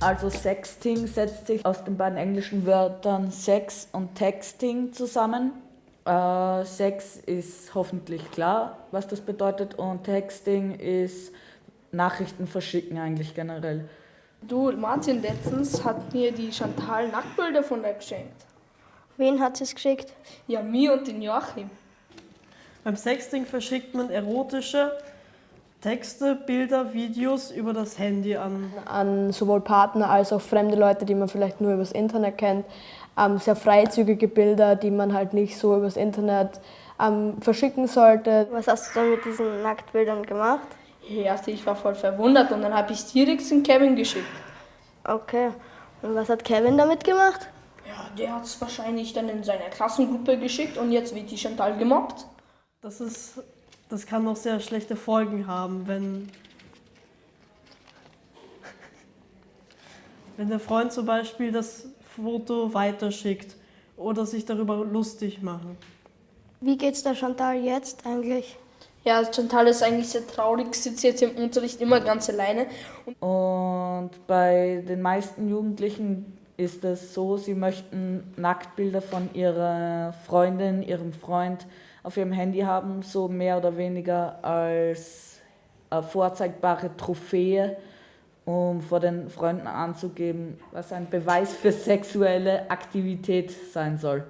Also Sexting setzt sich aus den beiden englischen Wörtern Sex und Texting zusammen. Äh, Sex ist hoffentlich klar, was das bedeutet und Texting ist Nachrichten verschicken eigentlich generell. Du, Martin, letztens hat mir die Chantal Nacktbilder von dir geschenkt. Wen hat sie es geschickt? Ja, mir und den Joachim. Beim Sexting verschickt man erotische Texte, Bilder, Videos über das Handy an. An sowohl Partner als auch fremde Leute, die man vielleicht nur übers Internet kennt. Ähm, sehr freizügige Bilder, die man halt nicht so übers Internet ähm, verschicken sollte. Was hast du dann mit diesen Nacktbildern gemacht? Erst ich war voll verwundert und dann habe ich direkt den Kevin geschickt. Okay. Und was hat Kevin damit gemacht? Ja, der hat es wahrscheinlich dann in seiner Klassengruppe geschickt und jetzt wird die Chantal gemobbt. Das ist, das kann noch sehr schlechte Folgen haben, wenn, wenn der Freund zum Beispiel das Foto weiterschickt oder sich darüber lustig machen. Wie geht's der Chantal jetzt eigentlich? Ja, Chantal ist eigentlich sehr traurig, sitzt jetzt im Unterricht immer ganz alleine. Und bei den meisten Jugendlichen ist es so, sie möchten Nacktbilder von ihrer Freundin, ihrem Freund auf ihrem Handy haben, so mehr oder weniger als vorzeigbare Trophäe, um vor den Freunden anzugeben, was ein Beweis für sexuelle Aktivität sein soll.